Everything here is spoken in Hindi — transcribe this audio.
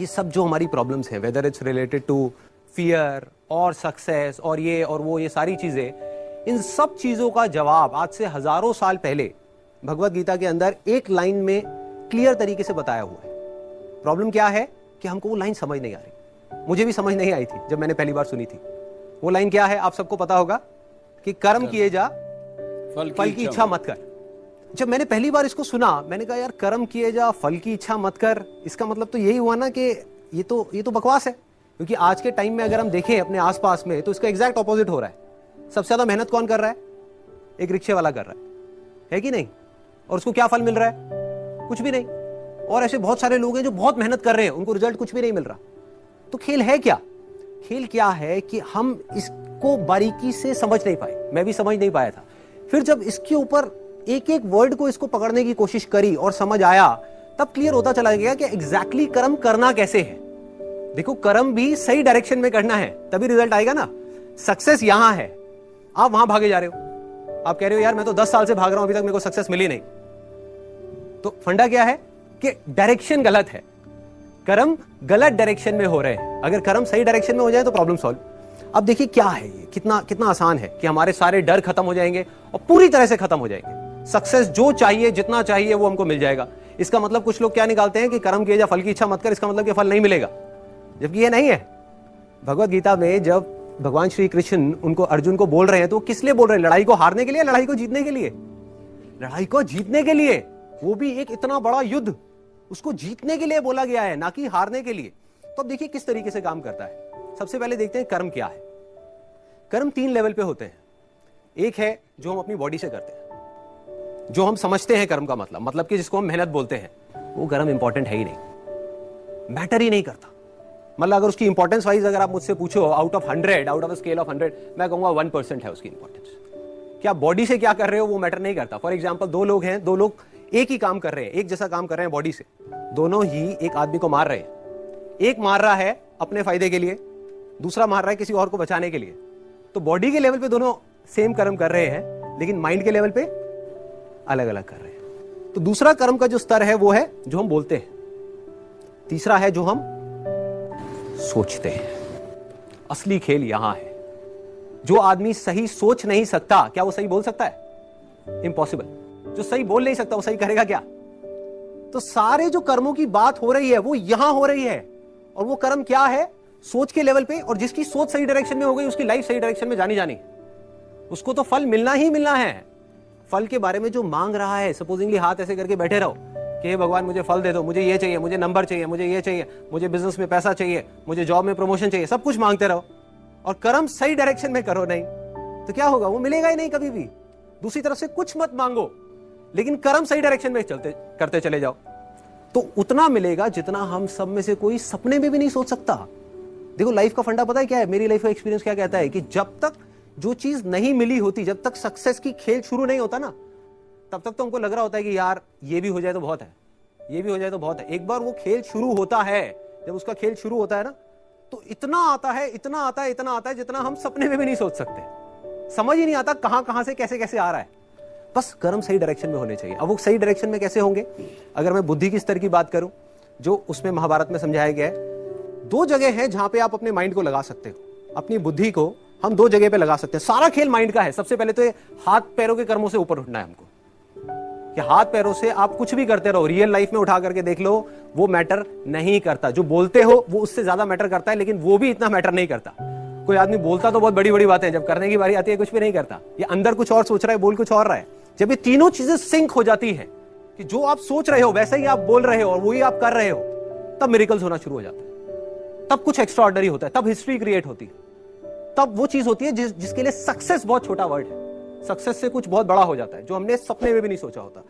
ये सब जो हमारी प्रॉब्लम्स हैं whether it's related to fear और सक्सेस और ये और वो ये सारी चीज़ें इन सब चीज़ों का जवाब आज से हज़ारों साल पहले भगवत गीता के अंदर एक लाइन में क्लियर तरीके से बताया हुआ है। प्रॉब्लम क्या है? कि हमको वो लाइन समझ नहीं आ रही। मुझे भी समझ नहीं आई थी जब मैंने पहली बार सुनी थी। वो लाइन क्या है? आप सबको पता होगा कि कर्म किए जा फल की, की इच्छा मत कर। जब मैंने पहली बार इसको सुना, मैंने कहा, यार, कर्म किए जा, फल की इच्छा मत कर। इसका मतलब तो यही हुआ ना कि ये तो ये तो बकवास है। क्योंकि आज के टाइम में अगर हम देखें अपने आसपास में तो इसका एग्जैक्ट ऑपोजिट हो रहा है। सबसे ज़्यादा मेहनत कौन कर रहा है? एक रिक्शे वाला कर रहा है। है कि नहीं? और उसको क्या फल मिल रहा है? कुछ भी नहीं। और ऐसे बहुत सारे लोग हैं जो बहुत मेहनत कर रहे हैं। उनको रिज़ल्ट कुछ भी नहीं मिल रहा। तो खेल है क्या? खेल क्या है कि हम इसको बारीकी से समझ नहीं पाए। मैं भी समझ नहीं पाया था। फिर जब इसके ऊपर एक एक वर्ड को इसको पकड़ने की कोशिश करी और समझ आया, तब क्लियर होता चला गया कि एग्जैक्टली कर्म करना कैसे है। देखो, कर्म भी सही डायरेक्शन में करना है, तभी रिज़ल्ट आएगा ना। सक्सेस यहाँ है। आप वहाँ भागे जा रहे हो। आप कह रहे हो, यार, मैं तो दस साल से भाग रहा हूँ, अभी तक मेरे को सक्सेस मिली नहीं। तो फंडा क्या है? कि डायरेक्शन गलत है। कर्म गलत डायरेक्शन में हो रहे हैं। अगर कर्म सही डायरेक्शन में हो जाए तो प्रॉब्लम सॉल्व अब देखिए, क्या है ये? कितना कितना आसान है कि हमारे सारे डर खत्म हो जाएँगे और पूरी तरह से खत्म हो जाएँगे। सक्सेस जो चाहिए, जितना चाहिए, वो हमको मिल जाएगा। इसका मतलब कुछ लोग क्या निकालते हैं कि कर्म किए जा, फल की इच्छा मत कर, इसका मतलब कि फल नहीं मिलेगा। जबकि ये नहीं है। भगवत गीता में जब भगवान श्री कृष्ण उनको, अर्जुन को बोल रहे हैं तो किस लिए बोल रहे हैं? लड़ाई को हारने के लिए, लड़ाई को जीतने के लिए? लड़ाई को जीतने के लिए। वो भी एक इतना बड़ा युद्ध, उसको जीतने के लिए बोला गया है, ना कि हारने के लिए। तो अब देखिए किस तरीके से काम करता है। सबसे पहले देखते हैं कर्म क्या है। कर्म तीन लेवल पे होते हैं। एक है जो हम अपनी बॉडी से करते हैं। जो हम समझते हैं कर्म का मतलब मतलब कि जिसको हम मेहनत बोलते हैं, वो कर्म इंपॉर्टेंट है ही नहीं। मैटर ही नहीं करता। मतलब अगर उसकी इंपॉर्टेंस वाइज अगर आप मुझसे पूछो out of hundred out of scale of hundred मैं कहूँगा वन परसेंट है उसकी इंपॉर्टेंस क्या बॉडी से क्या कर रहे हो, वो मैटर नहीं करता। फॉर एग्ज़ाम्पल दो लोग हैं, दो लोग एक ही काम कर रहे हैं, एक जैसा काम कर रहे हैं बॉडी से। दोनों ही एक आदमी को मार रहे हैं। एक मार रहा है अपने फ़ायदे के लिए, दूसरा मार रहा है किसी और को बचाने के लिए। तो बॉडी के लेवल पे दोनों सेम कर्म कर रहे हैं, लेकिन माइंड के लेवल पे अलग अलग कर रहे हैं। तो दूसरा कर्म का जो स्तर है वो है जो हम बोलते हैं। तीसरा है जो हम सोचते हैं। असली खेल यहाँ है। जो आदमी सही सोच नहीं सकता, क्या वो सही बोल सकता है? इंपॉसिबल जो सही बोल नहीं सकता, वो सही करेगा क्या? तो सारे जो कर्मों की बात हो रही है, वो यहाँ हो रही है। और वो कर्म क्या है? सोच के लेवल पे, और जिसकी सोच सही डायरेक्शन में हो गई, उसकी लाइफ सही डायरेक्शन में जानी जानी उसको तो फल मिलना ही मिलना है। फल के बारे में जो मांग रहा है सपोजिंगली हाथ ऐसे करके बैठे रहो कि, हे भगवान, मुझे फल दे दो, मुझे ये चाहिए, मुझे नंबर चाहिए, मुझे ये चाहिए, मुझे बिज़नेस में पैसा चाहिए, मुझे जॉब में प्रमोशन चाहिए, सब कुछ मांगते रहो और कर्म सही डायरेक्शन में करो नहीं तो क्या होगा? वो मिलेगा ही नहीं कभी भी। दूसरी तरफ़ से कुछ मत मांगो, लेकिन कर्म सही डायरेक्शन में चलते, करते चले जाओ। तो उतना मिलेगा जितना हम सब में से कोई सपने में भी नहीं सोच सकता। देखो लाइफ का फंडा पता है क्या है? मेरी लाइफ का एक्सपीरियंस क्या कहता है कि जब तक जो चीज़ नहीं मिली होती, जब तक सक्सेस की खेल शुरू नहीं होता ना, तब तक तो हमको लग रहा होता है कि यार, ये भी हो जाए तो बहुत है। ये भी हो जाए तो बहुत है। एक बार वो खेल शुरू होता है, जब उसका खेल शुरू होता है ना तो इतना आता है, इतना आता है, इतना आता है, जितना हम सपने में भी नहीं सोच सकते। समझ ही नहीं आता कहाँ कहाँ से, कैसे कैसे आ रहा है। बस कर्म सही डायरेक्शन में होने चाहिए। अब वो सही डायरेक्शन में कैसे होंगे? अगर मैं बुद्धि की स्तर की बात करूँ, जो उसमें महाभारत में समझाया गया है, दो जगह है जहाँ पे आप अपने माइंड को लगा सकते हो। अपनी बुद्धि को हम दो जगह पे लगा सकते हैं। सारा खेल माइंड का है। सबसे पहले तो हाथ पैरों के कर्मों से ऊपर उठना है हमको। कि हाथ पैरों से आप कुछ भी करते रहो रियल लाइफ में उठा करके देख लो, वो मैटर नहीं करता। जो बोलते हो, वो उससे ज़्यादा मैटर करता है, लेकिन वो भी इतना मैटर नहीं करता। कोई आदमी बोलता तो बहुत बड़ी बड़ी बातें जब करने की बारी आती है, कुछ भी नहीं करता। ये अंदर कुछ और सोच रहा है, बोल कुछ और रहा है। जब ये तीनों चीज़ें सिंक हो जाती है, कि जो आप सोच रहे हो, वैसे ही आप बोल रहे हो और वही आप कर रहे हो, तब मेरिकल्स होना शुरू हो जाता है। तब कुछ एक्स्ट्रॉर्डनरी होता है, तब हिस्ट्री क्रिएट होती है। तब वो चीज़ होती है जिस, जिसके लिए सक्सेस बहुत छोटा वर्ड है। सक्सेस से कुछ बहुत बड़ा हो जाता है, जो हमने सपने में भी नहीं सोचा होता।